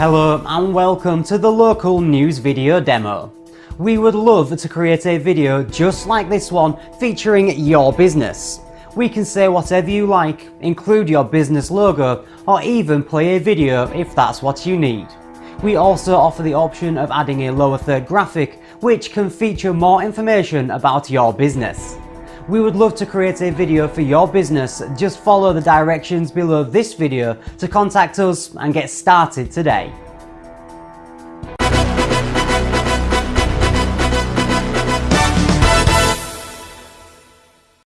Hello and welcome to the local news video demo. We would love to create a video just like this one featuring your business. We can say whatever you like, include your business logo or even play a video if that's what you need. We also offer the option of adding a lower third graphic which can feature more information about your business. We would love to create a video for your business, just follow the directions below this video to contact us and get started today.